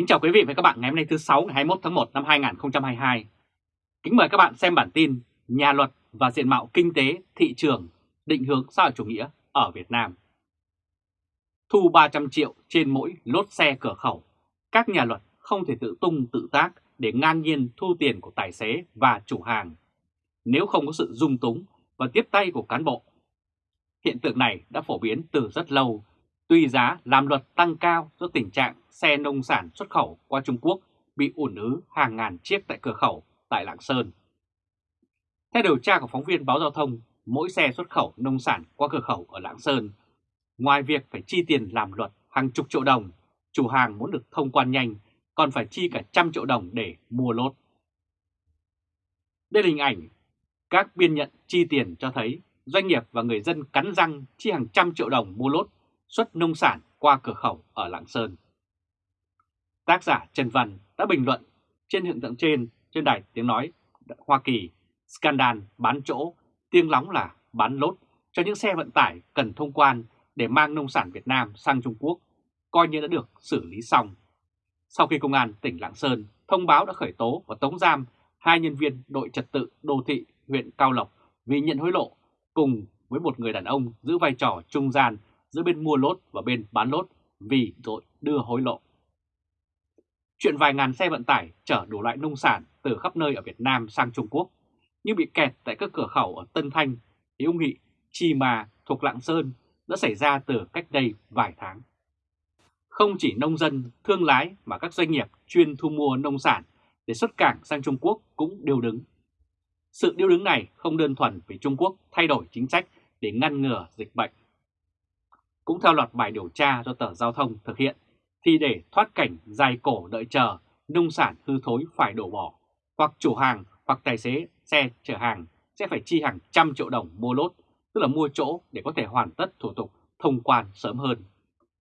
Kính chào quý vị và các bạn ngày hôm nay thứ 6 ngày 21 tháng 1 năm 2022. Kính mời các bạn xem bản tin Nhà luật và diện mạo kinh tế, thị trường, định hướng xã hội chủ nghĩa ở Việt Nam. Thu 300 triệu trên mỗi lốt xe cửa khẩu, các nhà luật không thể tự tung tự tác để ngang nhiên thu tiền của tài xế và chủ hàng nếu không có sự dung túng và tiếp tay của cán bộ. Hiện tượng này đã phổ biến từ rất lâu, tuy giá làm luật tăng cao do tình trạng xe nông sản xuất khẩu qua Trung Quốc bị ủn ứ hàng ngàn chiếc tại cửa khẩu tại Lạng Sơn. Theo điều tra của phóng viên báo giao thông, mỗi xe xuất khẩu nông sản qua cửa khẩu ở Lạng Sơn, ngoài việc phải chi tiền làm luật hàng chục triệu đồng, chủ hàng muốn được thông quan nhanh còn phải chi cả trăm triệu đồng để mua lốt. Đây là hình ảnh các biên nhận chi tiền cho thấy doanh nghiệp và người dân cắn răng chi hàng trăm triệu đồng mua lốt xuất nông sản qua cửa khẩu ở Lạng Sơn. Tác giả Trần Văn đã bình luận trên hiện tượng trên trên đài tiếng nói Hoa Kỳ, scandal bán chỗ, tiếng lóng là bán lốt cho những xe vận tải cần thông quan để mang nông sản Việt Nam sang Trung Quốc, coi như đã được xử lý xong. Sau khi Công an tỉnh Lạng Sơn thông báo đã khởi tố và tống giam hai nhân viên đội trật tự đô thị huyện Cao Lộc vì nhận hối lộ cùng với một người đàn ông giữ vai trò trung gian giữa bên mua lốt và bên bán lốt vì tội đưa hối lộ. Chuyện vài ngàn xe vận tải chở đủ loại nông sản từ khắp nơi ở Việt Nam sang Trung Quốc nhưng bị kẹt tại các cửa khẩu ở Tân Thanh, Hiếu Nghị, Chi Mà thuộc Lạng Sơn đã xảy ra từ cách đây vài tháng. Không chỉ nông dân, thương lái mà các doanh nghiệp chuyên thu mua nông sản để xuất cảng sang Trung Quốc cũng đều đứng. Sự điêu đứng này không đơn thuần vì Trung Quốc thay đổi chính sách để ngăn ngừa dịch bệnh. Cũng theo loạt bài điều tra do tờ giao thông thực hiện, thì để thoát cảnh dài cổ đợi chờ, nông sản hư thối phải đổ bỏ, hoặc chủ hàng hoặc tài xế xe chở hàng sẽ phải chi hàng trăm triệu đồng mua lốt, tức là mua chỗ để có thể hoàn tất thủ tục thông quan sớm hơn.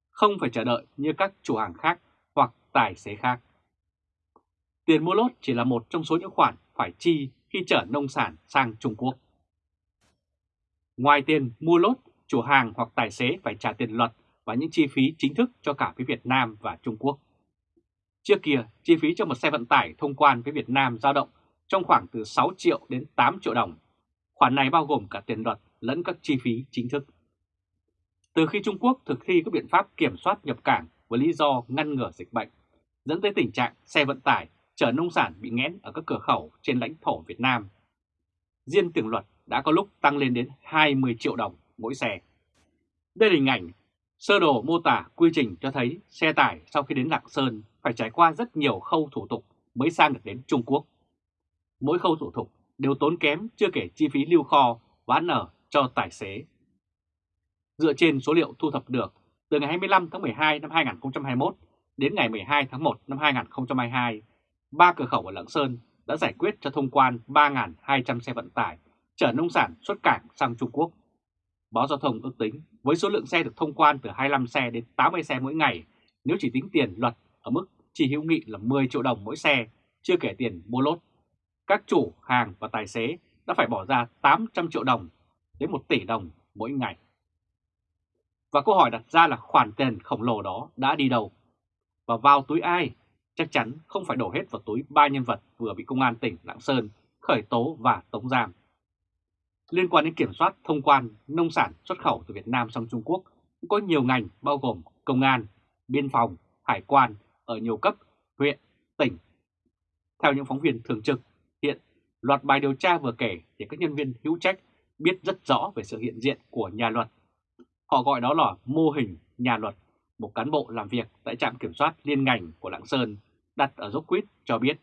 Không phải chờ đợi như các chủ hàng khác hoặc tài xế khác. Tiền mua lốt chỉ là một trong số những khoản phải chi khi chở nông sản sang Trung Quốc. Ngoài tiền mua lốt, chủ hàng hoặc tài xế phải trả tiền luật và những chi phí chính thức cho cả phía Việt Nam và Trung Quốc. Trước kia, chi phí cho một xe vận tải thông quan với Việt Nam dao động trong khoảng từ 6 triệu đến 8 triệu đồng. Khoản này bao gồm cả tiền luật lẫn các chi phí chính thức. Từ khi Trung Quốc thực thi các biện pháp kiểm soát nhập cảng với lý do ngăn ngừa dịch bệnh, dẫn tới tình trạng xe vận tải chở nông sản bị nghẽn ở các cửa khẩu trên lãnh thổ Việt Nam. Riêng tiền luật đã có lúc tăng lên đến 20 triệu đồng mỗi xe. Đây là hình ảnh sơ đồ mô tả quy trình cho thấy xe tải sau khi đến Lạng Sơn phải trải qua rất nhiều khâu thủ tục mới sang được đến Trung Quốc. Mỗi khâu thủ tục đều tốn kém chưa kể chi phí lưu kho bán ăn ở cho tài xế. Dựa trên số liệu thu thập được từ ngày 25 tháng 12 năm 2021 đến ngày 12 tháng 1 năm 2022, ba cửa khẩu ở Lạng Sơn đã giải quyết cho thông quan 3.200 xe vận tải chở nông sản xuất cảng sang Trung Quốc. Báo Giao thông ước tính với số lượng xe được thông quan từ 25 xe đến 80 xe mỗi ngày, nếu chỉ tính tiền luật ở mức chi hữu nghị là 10 triệu đồng mỗi xe, chưa kể tiền mua lốt, các chủ hàng và tài xế đã phải bỏ ra 800 triệu đồng đến 1 tỷ đồng mỗi ngày. Và câu hỏi đặt ra là khoản tiền khổng lồ đó đã đi đâu? Và vào túi ai chắc chắn không phải đổ hết vào túi ba nhân vật vừa bị Công an tỉnh Lạng Sơn khởi tố và tống giam. Liên quan đến kiểm soát thông quan nông sản xuất khẩu từ Việt Nam sang Trung Quốc, cũng có nhiều ngành bao gồm công an, biên phòng, hải quan ở nhiều cấp, huyện, tỉnh. Theo những phóng viên thường trực, hiện loạt bài điều tra vừa kể thì các nhân viên hữu trách biết rất rõ về sự hiện diện của nhà luật. Họ gọi đó là mô hình nhà luật một cán bộ làm việc tại trạm kiểm soát liên ngành của Lạng Sơn đặt ở Dốc Quýt cho biết.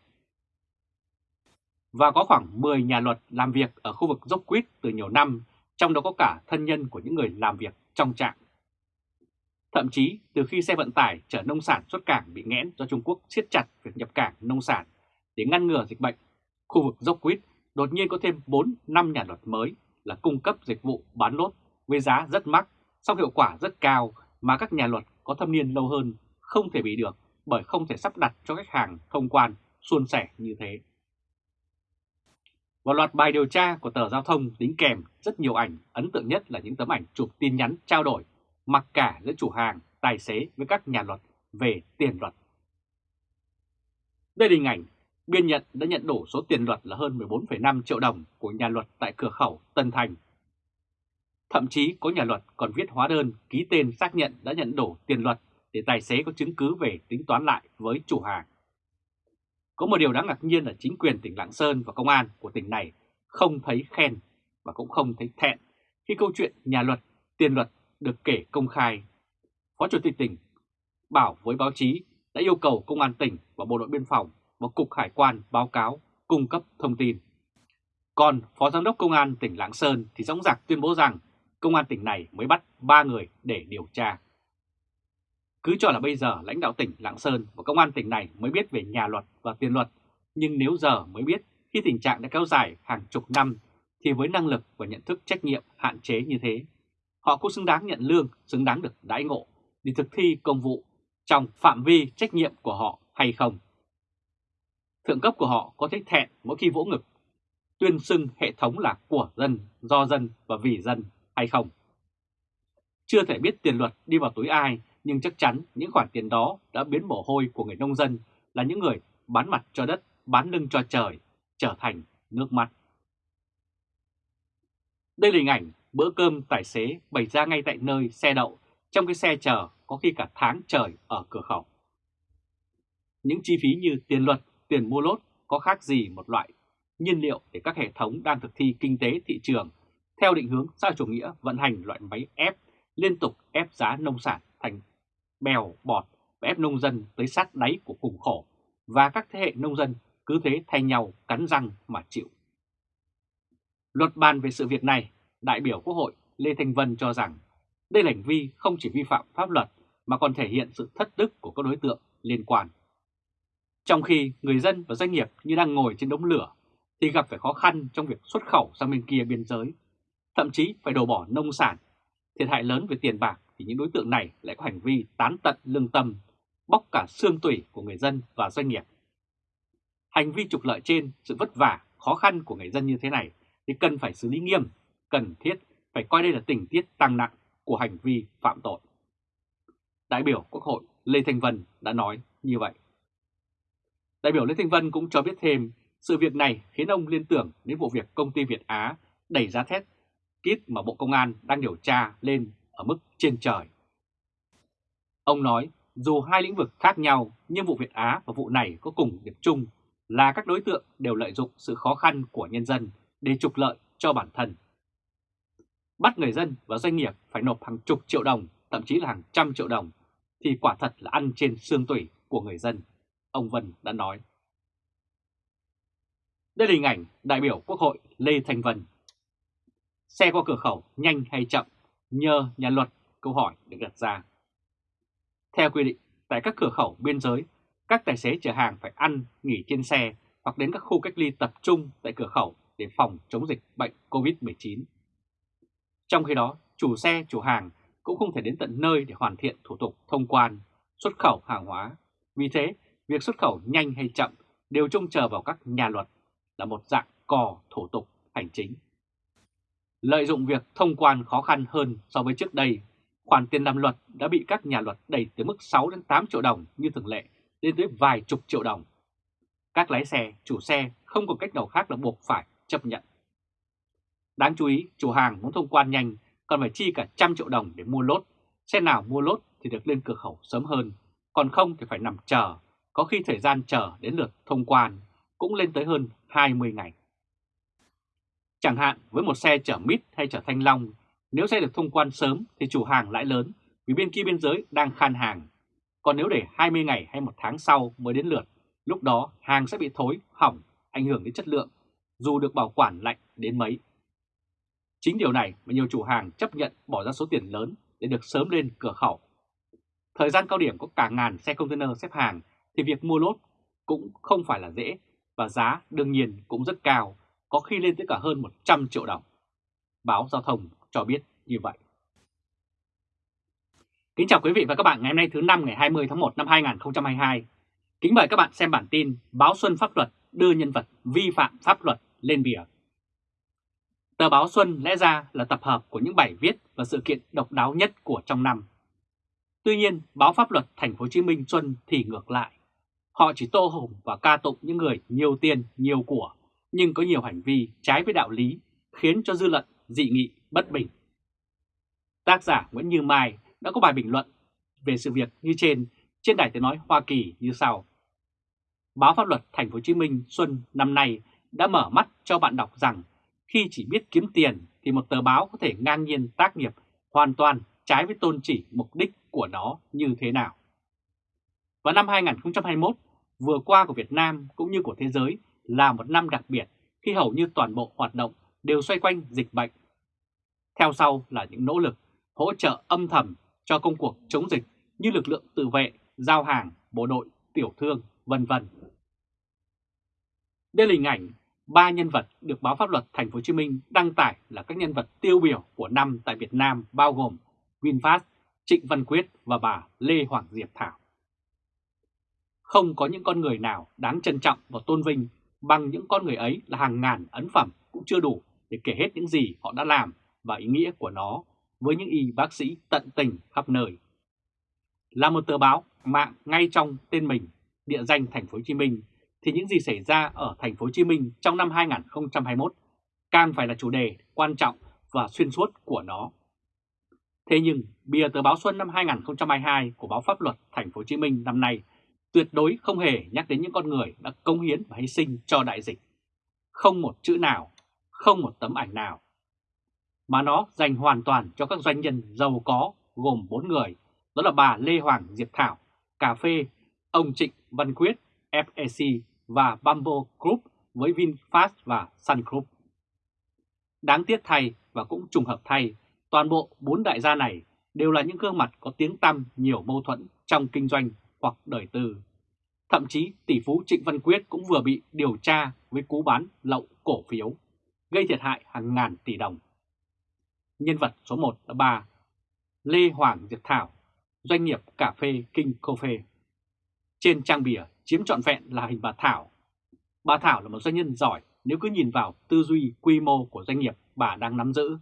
Và có khoảng 10 nhà luật làm việc ở khu vực Dốc Quýt từ nhiều năm, trong đó có cả thân nhân của những người làm việc trong trạm. Thậm chí từ khi xe vận tải chở nông sản xuất cảng bị nghẽn do Trung Quốc siết chặt việc nhập cảng nông sản để ngăn ngừa dịch bệnh, khu vực Dốc Quýt đột nhiên có thêm 4-5 nhà luật mới là cung cấp dịch vụ bán lốt với giá rất mắc, song hiệu quả rất cao mà các nhà luật có thâm niên lâu hơn không thể bị được bởi không thể sắp đặt cho khách hàng thông quan suôn sẻ như thế. Và loạt bài điều tra của tờ giao thông đính kèm rất nhiều ảnh, ấn tượng nhất là những tấm ảnh chụp tin nhắn trao đổi, mặc cả giữa chủ hàng, tài xế với các nhà luật về tiền luật. Đây là hình ảnh biên nhận đã nhận đủ số tiền luật là hơn 14,5 triệu đồng của nhà luật tại cửa khẩu Tân Thành. Thậm chí có nhà luật còn viết hóa đơn ký tên xác nhận đã nhận đủ tiền luật để tài xế có chứng cứ về tính toán lại với chủ hàng. Có một điều đáng ngạc nhiên là chính quyền tỉnh Lạng Sơn và công an của tỉnh này không thấy khen và cũng không thấy thẹn khi câu chuyện nhà luật, tiền luật được kể công khai. Phó Chủ tịch tỉnh bảo với báo chí đã yêu cầu Công an tỉnh và Bộ đội Biên phòng và Cục Hải quan báo cáo, cung cấp thông tin. Còn Phó Giám đốc Công an tỉnh Lạng Sơn thì dõng dạc tuyên bố rằng Công an tỉnh này mới bắt 3 người để điều tra. Cứ cho là bây giờ lãnh đạo tỉnh Lạng Sơn và Công an tỉnh này mới biết về nhà luật và tiền luật, nhưng nếu giờ mới biết khi tình trạng đã kéo dài hàng chục năm thì với năng lực và nhận thức trách nhiệm hạn chế như thế, họ cũng xứng đáng nhận lương, xứng đáng được đãi ngộ để thực thi công vụ trong phạm vi trách nhiệm của họ hay không. Thượng cấp của họ có thấy thẹn mỗi khi vỗ ngực, tuyên xưng hệ thống là của dân, do dân và vì dân hay không. Chưa thể biết tiền luật đi vào túi ai, nhưng chắc chắn những khoản tiền đó đã biến mồ hôi của người nông dân là những người bán mặt cho đất, bán lưng cho trời, trở thành nước mắt. Đây là hình ảnh bữa cơm tài xế bày ra ngay tại nơi xe đậu trong cái xe chờ có khi cả tháng trời ở cửa khẩu. Những chi phí như tiền luật, tiền mua lốt có khác gì một loại nhiên liệu để các hệ thống đang thực thi kinh tế thị trường theo định hướng xã chủ nghĩa vận hành loại máy ép liên tục ép giá nông sản thành bèo bọt và ép nông dân tới sát đáy của cùng khổ và các thế hệ nông dân cứ thế thay nhau cắn răng mà chịu. Luật bàn về sự việc này, đại biểu Quốc hội Lê Thanh Vân cho rằng đây là hành vi không chỉ vi phạm pháp luật mà còn thể hiện sự thất đức của các đối tượng liên quan. Trong khi người dân và doanh nghiệp như đang ngồi trên đống lửa thì gặp phải khó khăn trong việc xuất khẩu sang bên kia biên giới, thậm chí phải đổ bỏ nông sản. Thiệt hại lớn về tiền bạc thì những đối tượng này lại có hành vi tán tận lương tâm, bóc cả xương tủy của người dân và doanh nghiệp. Hành vi trục lợi trên, sự vất vả, khó khăn của người dân như thế này thì cần phải xử lý nghiêm, cần thiết phải coi đây là tình tiết tăng nặng của hành vi phạm tội. Đại biểu Quốc hội Lê Thanh Vân đã nói như vậy. Đại biểu Lê Thanh Vân cũng cho biết thêm sự việc này khiến ông liên tưởng đến vụ việc công ty Việt Á đẩy giá thép kit mà Bộ Công an đang điều tra lên ở mức trên trời. Ông nói dù hai lĩnh vực khác nhau nhưng vụ Việt Á và vụ này có cùng điểm chung là các đối tượng đều lợi dụng sự khó khăn của nhân dân để trục lợi cho bản thân. Bắt người dân và doanh nghiệp phải nộp hàng chục triệu đồng, thậm chí là hàng trăm triệu đồng, thì quả thật là ăn trên xương tủy của người dân, ông Vân đã nói. Đây là hình ảnh đại biểu Quốc hội Lê Thanh Vân. Xe qua cửa khẩu nhanh hay chậm, nhờ nhà luật, câu hỏi được đặt ra. Theo quy định, tại các cửa khẩu biên giới, các tài xế chở hàng phải ăn, nghỉ trên xe hoặc đến các khu cách ly tập trung tại cửa khẩu để phòng chống dịch bệnh COVID-19. Trong khi đó, chủ xe, chủ hàng cũng không thể đến tận nơi để hoàn thiện thủ tục thông quan, xuất khẩu hàng hóa. Vì thế, việc xuất khẩu nhanh hay chậm đều trông chờ vào các nhà luật là một dạng cò thủ tục hành chính. Lợi dụng việc thông quan khó khăn hơn so với trước đây, khoản tiền làm luật đã bị các nhà luật đẩy từ mức 6 đến 8 triệu đồng như thường lệ lên tới vài chục triệu đồng. Các lái xe, chủ xe không có cách nào khác là buộc phải chấp nhận. Đáng chú ý, chủ hàng muốn thông quan nhanh còn phải chi cả trăm triệu đồng để mua lốt. Xe nào mua lốt thì được lên cửa khẩu sớm hơn, còn không thì phải nằm chờ, có khi thời gian chờ đến lượt thông quan cũng lên tới hơn 20 ngày. Chẳng hạn với một xe chở mít hay chở thanh long, nếu xe được thông quan sớm thì chủ hàng lãi lớn vì bên kia biên giới đang khan hàng. Còn nếu để 20 ngày hay một tháng sau mới đến lượt, lúc đó hàng sẽ bị thối, hỏng, ảnh hưởng đến chất lượng, dù được bảo quản lạnh đến mấy. Chính điều này mà nhiều chủ hàng chấp nhận bỏ ra số tiền lớn để được sớm lên cửa khẩu. Thời gian cao điểm có cả ngàn xe container xếp hàng thì việc mua lốt cũng không phải là dễ và giá đương nhiên cũng rất cao, có khi lên tới cả hơn 100 triệu đồng. Báo Giao thông cho biết như vậy. Kính chào quý vị và các bạn ngày hôm nay thứ năm ngày 20 tháng 1 năm 2022. Kính mời các bạn xem bản tin Báo Xuân Pháp Luật đưa nhân vật vi phạm pháp luật lên bìa. Tờ báo Xuân lẽ ra là tập hợp của những bài viết và sự kiện độc đáo nhất của trong năm. Tuy nhiên, báo pháp luật Thành phố Hồ Chí Minh Xuân thì ngược lại. Họ chỉ tô hồng và ca tụng những người nhiều tiền, nhiều của, nhưng có nhiều hành vi trái với đạo lý, khiến cho dư luận dị nghị bất bình. Tác giả Nguyễn Như Mai đã có bài bình luận về sự việc như trên trên đài tiếng nói Hoa Kỳ như sau. Báo pháp luật Thành phố Hồ Chí Minh Xuân năm nay đã mở mắt cho bạn đọc rằng khi chỉ biết kiếm tiền thì một tờ báo có thể ngang nhiên tác nghiệp hoàn toàn trái với tôn chỉ mục đích của nó như thế nào. Và năm 2021 vừa qua của Việt Nam cũng như của thế giới là một năm đặc biệt khi hầu như toàn bộ hoạt động đều xoay quanh dịch bệnh. Theo sau là những nỗ lực hỗ trợ âm thầm cho công cuộc chống dịch như lực lượng tự vệ, giao hàng, bộ đội, tiểu thương, vân vân. Đây là hình ảnh ba nhân vật được báo pháp luật Thành phố Hồ Chí Minh đăng tải là các nhân vật tiêu biểu của năm tại Việt Nam bao gồm VinFast, Trịnh Văn Quyết và bà Lê Hoàng Diệp Thảo. Không có những con người nào đáng trân trọng và tôn vinh bằng những con người ấy là hàng ngàn ấn phẩm cũng chưa đủ để kể hết những gì họ đã làm và ý nghĩa của nó với những y bác sĩ tận tình khắp nơi. Là một tờ báo mạng ngay trong tên mình, địa danh Thành phố Hồ Chí Minh thì những gì xảy ra ở Thành phố Hồ Chí Minh trong năm 2021 càng phải là chủ đề quan trọng và xuyên suốt của nó. Thế nhưng, bìa tờ báo Xuân năm 2022 của báo Pháp luật Thành phố Hồ Chí Minh năm nay tuyệt đối không hề nhắc đến những con người đã công hiến và hy sinh cho đại dịch. Không một chữ nào, không một tấm ảnh nào. Mà nó dành hoàn toàn cho các doanh nhân giàu có gồm 4 người, đó là bà Lê Hoàng Diệp Thảo, Cà Phê, ông Trịnh Văn Quyết, FEC và Bamboo Group với VinFast và Sun Group. Đáng tiếc thay và cũng trùng hợp thay, toàn bộ bốn đại gia này đều là những gương mặt có tiếng tăm nhiều mâu thuẫn trong kinh doanh hoặc đời tư. Thậm chí tỷ phú Trịnh Văn Quyết cũng vừa bị điều tra với cú bán lậu cổ phiếu, gây thiệt hại hàng ngàn tỷ đồng. Nhân vật số 1 là bà Lê Hoàng Diệp Thảo, doanh nghiệp cà phê King Coffee. Trên trang bìa chiếm trọn vẹn là hình bà Thảo. Bà Thảo là một doanh nhân giỏi nếu cứ nhìn vào tư duy quy mô của doanh nghiệp bà đang nắm giữ.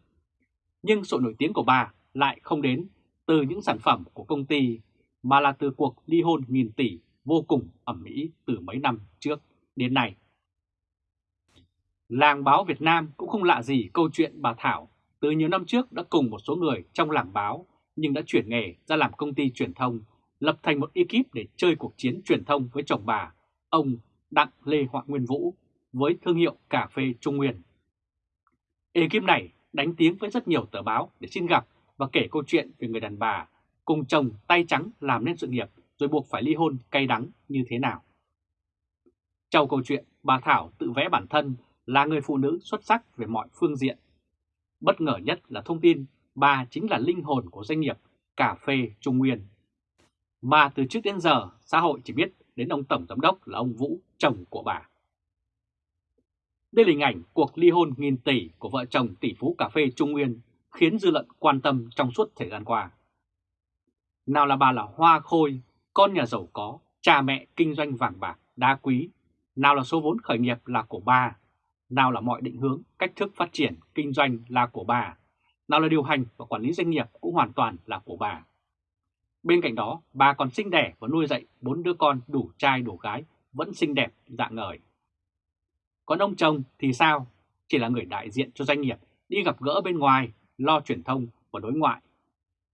Nhưng sự nổi tiếng của bà lại không đến từ những sản phẩm của công ty mà là từ cuộc ly hôn nghìn tỷ vô cùng ẩm mỹ từ mấy năm trước đến nay. Làng báo Việt Nam cũng không lạ gì câu chuyện bà Thảo từ nhiều năm trước đã cùng một số người trong làng báo nhưng đã chuyển nghề ra làm công ty truyền thông, lập thành một ekip để chơi cuộc chiến truyền thông với chồng bà, ông Đặng Lê Hoàng Nguyên Vũ với thương hiệu cà phê Trung Nguyên. Ekip này đánh tiếng với rất nhiều tờ báo để xin gặp và kể câu chuyện về người đàn bà cùng chồng tay trắng làm nên sự nghiệp rồi buộc phải ly hôn cay đắng như thế nào. Trong câu chuyện, bà Thảo tự vẽ bản thân là người phụ nữ xuất sắc về mọi phương diện. Bất ngờ nhất là thông tin bà chính là linh hồn của doanh nghiệp cà phê Trung Nguyên. Mà từ trước đến giờ, xã hội chỉ biết đến ông Tổng Giám đốc là ông Vũ, chồng của bà. Đây là hình ảnh cuộc ly hôn nghìn tỷ của vợ chồng tỷ phú cà phê Trung Nguyên khiến dư luận quan tâm trong suốt thời gian qua. Nào là bà là Hoa Khôi, con nhà giàu có, cha mẹ kinh doanh vàng bạc, đá quý. Nào là số vốn khởi nghiệp là của bà. Nào là mọi định hướng, cách thức phát triển, kinh doanh là của bà. Nào là điều hành và quản lý doanh nghiệp cũng hoàn toàn là của bà. Bên cạnh đó, bà còn sinh đẻ và nuôi dạy bốn đứa con đủ trai đủ gái, vẫn xinh đẹp, dạng ngời. Còn ông chồng thì sao? Chỉ là người đại diện cho doanh nghiệp, đi gặp gỡ bên ngoài, lo truyền thông và đối ngoại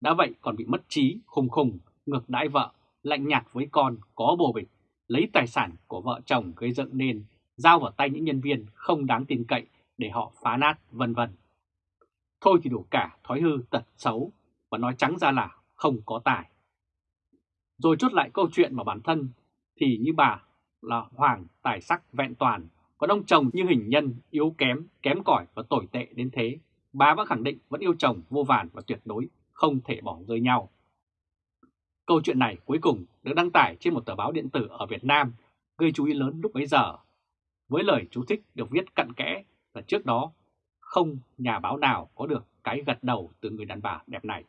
đã vậy còn bị mất trí, khùng khùng, ngược đãi vợ, lạnh nhạt với con, có bồ bịch, lấy tài sản của vợ chồng gây dựng nên, giao vào tay những nhân viên không đáng tin cậy để họ phá nát, vân vân. Thôi thì đủ cả thói hư tật xấu và nói trắng ra là không có tài. Rồi chốt lại câu chuyện mà bản thân thì như bà là hoàng tài sắc vẹn toàn, còn ông chồng như hình nhân yếu kém, kém cỏi và tồi tệ đến thế. Bà vẫn khẳng định vẫn yêu chồng vô vàn và tuyệt đối không thể bỏ rơi nhau. Câu chuyện này cuối cùng được đăng tải trên một tờ báo điện tử ở Việt Nam, gây chú ý lớn lúc bấy giờ. Với lời chú thích được viết cặn kẽ là trước đó không nhà báo nào có được cái gật đầu từ người đàn bà đẹp này.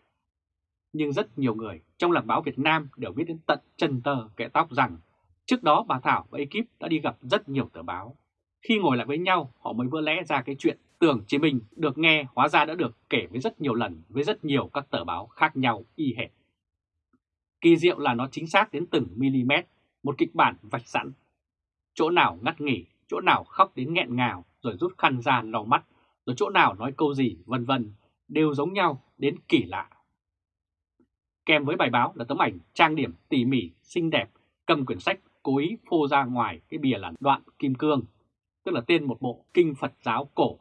Nhưng rất nhiều người trong làng báo Việt Nam đều biết đến tận chân tờ kẻ tóc rằng trước đó bà Thảo và ekip đã đi gặp rất nhiều tờ báo. Khi ngồi lại với nhau họ mới vỡ lẽ ra cái chuyện Tưởng chí minh được nghe hóa ra đã được kể với rất nhiều lần với rất nhiều các tờ báo khác nhau y hệt. Kỳ diệu là nó chính xác đến từng mm, một kịch bản vạch sẵn. Chỗ nào ngắt nghỉ, chỗ nào khóc đến nghẹn ngào rồi rút khăn ra lau mắt, rồi chỗ nào nói câu gì vân vân đều giống nhau đến kỳ lạ. Kèm với bài báo là tấm ảnh trang điểm tỉ mỉ, xinh đẹp, cầm quyển sách cố ý phô ra ngoài cái bìa là đoạn kim cương, tức là tên một bộ kinh Phật giáo cổ,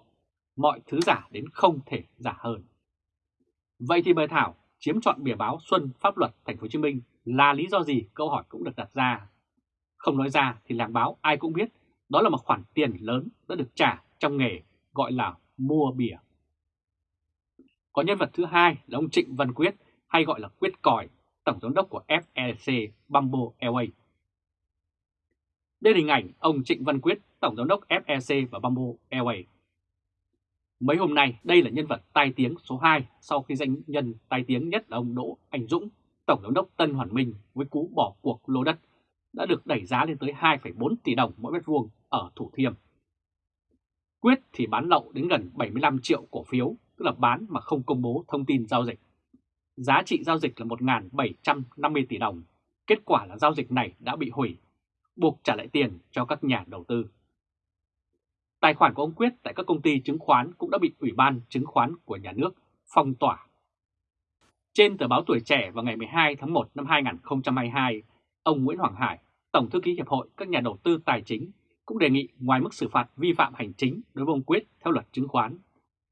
mọi thứ giả đến không thể giả hơn. Vậy thì bài thảo chiếm chọn bìa báo Xuân Pháp luật Thành phố Hồ Chí Minh là lý do gì? Câu hỏi cũng được đặt ra. Không nói ra thì làng báo ai cũng biết đó là một khoản tiền lớn đã được trả trong nghề gọi là mua bìa. Có nhân vật thứ hai là ông Trịnh Văn Quyết hay gọi là Quyết Còi, tổng giám đốc của FLC Bamboo Airways. Đây là hình ảnh ông Trịnh Văn Quyết, tổng giám đốc FLC và Bamboo Airways. Mấy hôm nay, đây là nhân vật tai tiếng số 2 sau khi danh nhân tai tiếng nhất là ông Đỗ Anh Dũng, tổng giám đốc Tân Hoàn Minh với cú bỏ cuộc lô đất đã được đẩy giá lên tới 2,4 tỷ đồng mỗi mét vuông ở Thủ Thiêm. Quyết thì bán lậu đến gần 75 triệu cổ phiếu, tức là bán mà không công bố thông tin giao dịch. Giá trị giao dịch là 1.750 tỷ đồng, kết quả là giao dịch này đã bị hủy, buộc trả lại tiền cho các nhà đầu tư. Tài khoản của ông Quyết tại các công ty chứng khoán cũng đã bị Ủy ban chứng khoán của nhà nước phong tỏa. Trên tờ báo Tuổi Trẻ vào ngày 12 tháng 1 năm 2022, ông Nguyễn Hoàng Hải, Tổng thư ký Hiệp hội các nhà đầu tư tài chính cũng đề nghị ngoài mức xử phạt vi phạm hành chính đối với ông Quyết theo luật chứng khoán,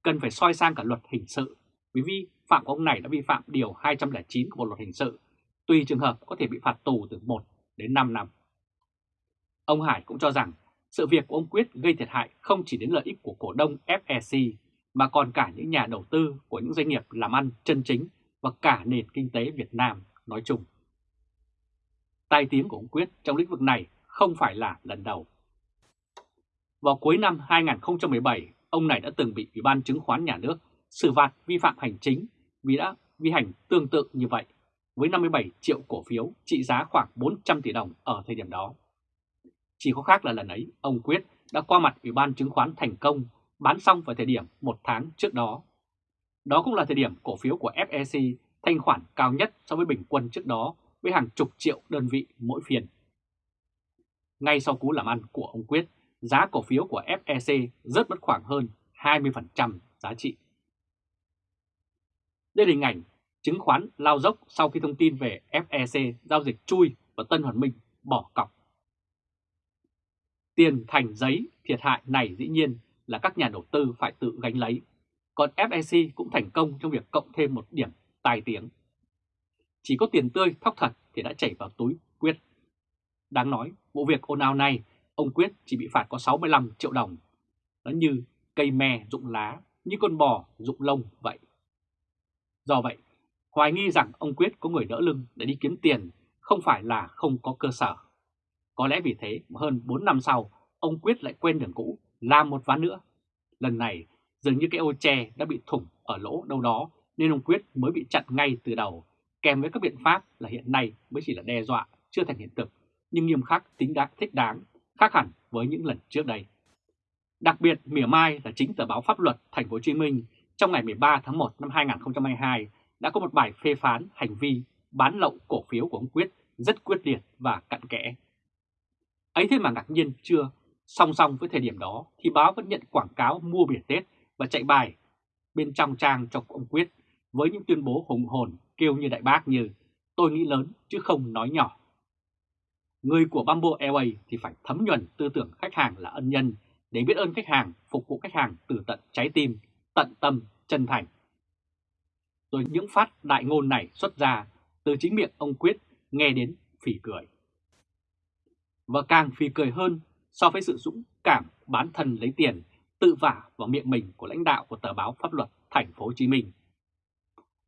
cần phải soi sang cả luật hình sự vì vi phạm của ông này đã vi phạm điều 209 của Bộ luật hình sự, tùy trường hợp có thể bị phạt tù từ 1 đến 5 năm. Ông Hải cũng cho rằng sự việc của ông Quyết gây thiệt hại không chỉ đến lợi ích của cổ đông FEC mà còn cả những nhà đầu tư của những doanh nghiệp làm ăn chân chính và cả nền kinh tế Việt Nam nói chung. Tai tiếng của ông Quyết trong lĩnh vực này không phải là lần đầu. Vào cuối năm 2017, ông này đã từng bị Ủy ban chứng khoán nhà nước xử phạt vi phạm hành chính vì đã vi hành tương tự như vậy với 57 triệu cổ phiếu trị giá khoảng 400 tỷ đồng ở thời điểm đó. Chỉ có khác là lần ấy, ông Quyết đã qua mặt Ủy ban chứng khoán thành công bán xong vào thời điểm một tháng trước đó. Đó cũng là thời điểm cổ phiếu của FEC thanh khoản cao nhất so với bình quân trước đó với hàng chục triệu đơn vị mỗi phiên. Ngay sau cú làm ăn của ông Quyết, giá cổ phiếu của FEC rớt mất khoảng hơn 20% giá trị. Đây là hình ảnh chứng khoán lao dốc sau khi thông tin về FEC giao dịch chui và Tân Hoàn Minh bỏ cọc. Tiền thành giấy thiệt hại này dĩ nhiên là các nhà đầu tư phải tự gánh lấy, còn FEC cũng thành công trong việc cộng thêm một điểm tài tiếng. Chỉ có tiền tươi thóc thật thì đã chảy vào túi Quyết. Đáng nói, vụ việc ồn ào này, ông Quyết chỉ bị phạt có 65 triệu đồng. Nó như cây me rụng lá, như con bò rụng lông vậy. Do vậy, hoài nghi rằng ông Quyết có người đỡ lưng để đi kiếm tiền không phải là không có cơ sở. Có lẽ vì thế mà hơn 4 năm sau, ông Quyết lại quên đường cũ, làm một ván nữa. Lần này, dường như cái ô tre đã bị thủng ở lỗ đâu đó nên ông Quyết mới bị chặn ngay từ đầu, kèm với các biện pháp là hiện nay mới chỉ là đe dọa, chưa thành hiện thực, nhưng nghiêm khắc tính đáng thích đáng, khác hẳn với những lần trước đây. Đặc biệt, mỉa mai là chính tờ báo pháp luật Thành phố Hồ Chí Minh trong ngày 13 tháng 1 năm 2022 đã có một bài phê phán hành vi bán lậu cổ phiếu của ông Quyết rất quyết liệt và cặn kẽ. Ấy thế mà ngạc nhiên chưa, song song với thời điểm đó thì báo vẫn nhận quảng cáo mua biển Tết và chạy bài bên trong trang cho ông Quyết với những tuyên bố hùng hồn kêu như đại bác như tôi nghĩ lớn chứ không nói nhỏ. Người của Bamboo Airways thì phải thấm nhuần tư tưởng khách hàng là ân nhân để biết ơn khách hàng, phục vụ khách hàng từ tận trái tim, tận tâm, chân thành. Rồi những phát đại ngôn này xuất ra từ chính miệng ông Quyết nghe đến phỉ cười. Và càng phì cười hơn so với sự dũng cảm bán thân lấy tiền tự vả vào miệng mình của lãnh đạo của tờ báo pháp luật thành phố Hồ Chí Minh.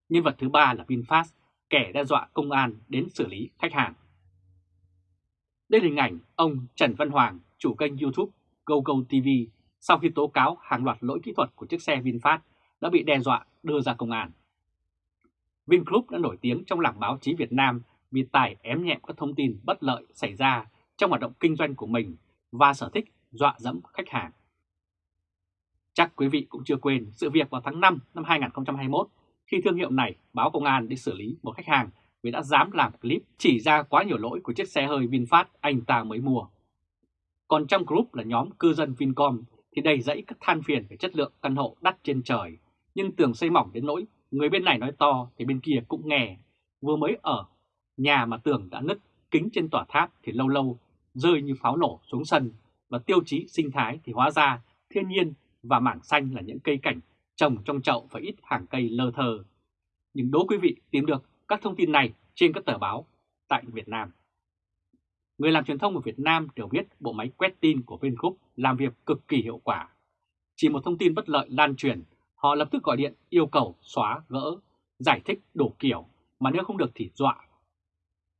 Nhân vật thứ ba là VinFast, kẻ đe dọa công an đến xử lý khách hàng. Đây là hình ảnh ông Trần Văn Hoàng, chủ kênh YouTube GoGo TV sau khi tố cáo hàng loạt lỗi kỹ thuật của chiếc xe VinFast đã bị đe dọa đưa ra công an. Vingroup đã nổi tiếng trong làng báo chí Việt Nam vì tài ém nhẹm các thông tin bất lợi xảy ra trong hoạt động kinh doanh của mình và sở thích dọa dẫm khách hàng. Chắc quý vị cũng chưa quên sự việc vào tháng 5 năm 2021 khi thương hiệu này báo công an đi xử lý một khách hàng vì đã dám làm clip chỉ ra quá nhiều lỗi của chiếc xe hơi VinFast anh ta mới mua. Còn trong group là nhóm cư dân Vincom thì đầy dẫy các than phiền về chất lượng căn hộ đắt trên trời, nhưng tường xây mỏng đến nỗi người bên này nói to thì bên kia cũng nghe. Vừa mới ở nhà mà tường đã nứt, kính trên tòa tháp thì lâu lâu rơi như pháo nổ xuống sân và tiêu chí sinh thái thì hóa ra thiên nhiên và mảng xanh là những cây cảnh trồng trong chậu và ít hàng cây lơ thơ. Nhưng đố quý vị tìm được các thông tin này trên các tờ báo tại Việt Nam. Người làm truyền thông ở Việt Nam đều biết bộ máy quét tin của Vingroup làm việc cực kỳ hiệu quả. Chỉ một thông tin bất lợi lan truyền, họ lập tức gọi điện yêu cầu xóa, gỡ, giải thích đủ kiểu, mà nếu không được thì dọa.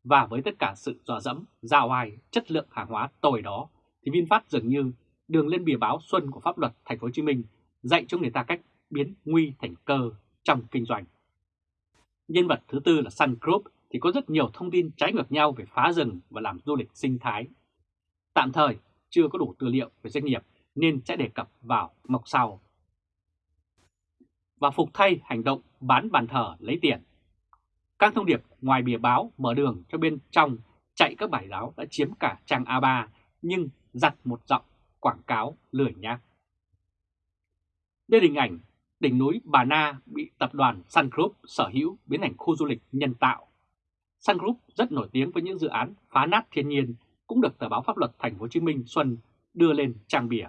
Và với tất cả sự dò dẫm, giao ai, chất lượng hàng hóa tồi đó, thì VinFast dường như đường lên bìa báo xuân của pháp luật Thành phố Hồ Chí Minh dạy cho người ta cách biến nguy thành cơ trong kinh doanh. Nhân vật thứ tư là Sun Group thì có rất nhiều thông tin trái ngược nhau về phá rừng và làm du lịch sinh thái. Tạm thời chưa có đủ tư liệu về doanh nghiệp nên sẽ đề cập vào mộc sau. Và phục thay hành động bán bàn thờ lấy tiền. Các thông điệp ngoài bìa báo mở đường cho bên trong chạy các bài báo đã chiếm cả trang A3 nhưng giặt một giọng quảng cáo lười nhác. Đây là hình ảnh đỉnh núi Bà Na bị tập đoàn Sun Group sở hữu biến thành khu du lịch nhân tạo. Sun Group rất nổi tiếng với những dự án phá nát thiên nhiên cũng được tờ báo pháp luật Thành phố Hồ Chí Minh Xuân đưa lên trang bìa.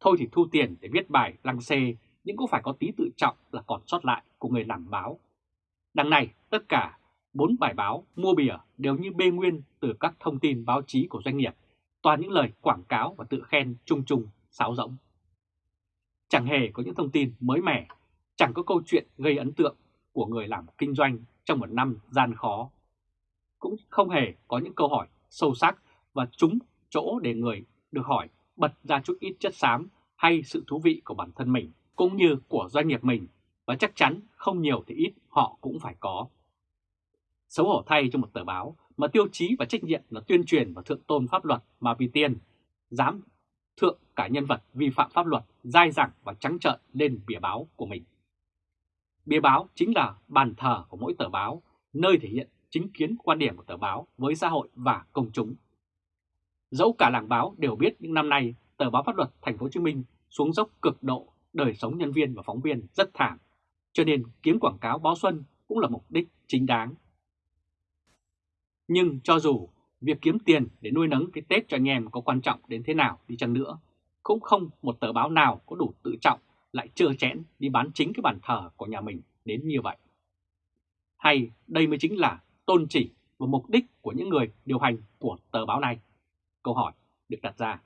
Thôi thì thu tiền để viết bài lăng xê, nhưng cũng phải có tí tự trọng là còn sót lại của người làm báo. Đằng này, tất cả bốn bài báo mua bìa đều như bê nguyên từ các thông tin báo chí của doanh nghiệp, toàn những lời quảng cáo và tự khen chung chung, sáo rỗng. Chẳng hề có những thông tin mới mẻ, chẳng có câu chuyện gây ấn tượng của người làm kinh doanh trong một năm gian khó. Cũng không hề có những câu hỏi sâu sắc và trúng chỗ để người được hỏi bật ra chút ít chất xám hay sự thú vị của bản thân mình cũng như của doanh nghiệp mình và chắc chắn không nhiều thì ít họ cũng phải có. Xấu hổ thay cho một tờ báo mà tiêu chí và trách nhiệm là tuyên truyền và thượng tôn pháp luật mà vì tiền dám thượng cả nhân vật vi phạm pháp luật dai dẳng và trắng trợn lên bìa báo của mình. Bìa báo chính là bàn thờ của mỗi tờ báo, nơi thể hiện chính kiến quan điểm của tờ báo với xã hội và công chúng. Dẫu cả làng báo đều biết những năm nay tờ báo pháp luật Thành phố Hồ Chí Minh xuống dốc cực độ, đời sống nhân viên và phóng viên rất thảm, cho nên kiếm quảng cáo báo xuân cũng là mục đích chính đáng. Nhưng cho dù việc kiếm tiền để nuôi nấng cái Tết cho anh em có quan trọng đến thế nào đi chăng nữa, cũng không một tờ báo nào có đủ tự trọng lại trơ chẽn đi bán chính cái bàn thờ của nhà mình đến như vậy. Hay đây mới chính là tôn chỉ và mục đích của những người điều hành của tờ báo này? Câu hỏi được đặt ra.